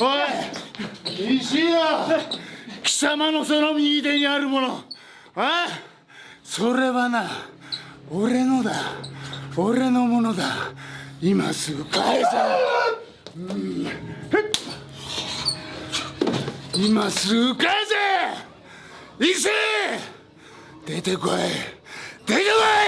おい石よ貴様のその右手にあるもの。あそれはな俺のだ。俺のものだ。今すぐ返せ、うん、今すぐ返せ。石出てこい。出てこい。